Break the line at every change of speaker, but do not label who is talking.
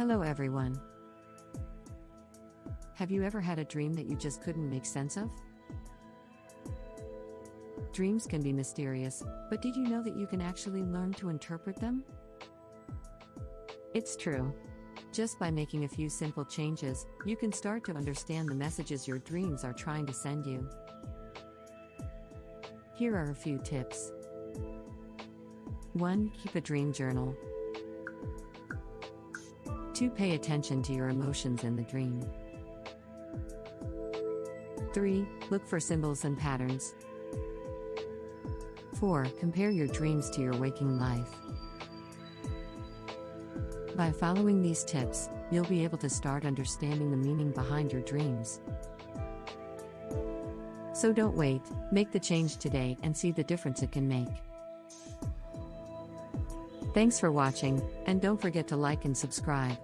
Hello, everyone. Have you ever had a dream that you just couldn't make sense of? Dreams can be mysterious, but did you know that you can actually learn to interpret them? It's true. Just by making a few simple changes, you can start to understand the messages your dreams are trying to send you. Here are a few tips 1. Keep a dream journal. 2. Pay attention to your emotions in the dream. 3. Look for symbols and patterns. 4. Compare your dreams to your waking life. By following these tips, you'll be able to start understanding the meaning behind your dreams. So don't wait, make the change today and see the difference it can make. Thanks for watching, and don't forget to like and subscribe.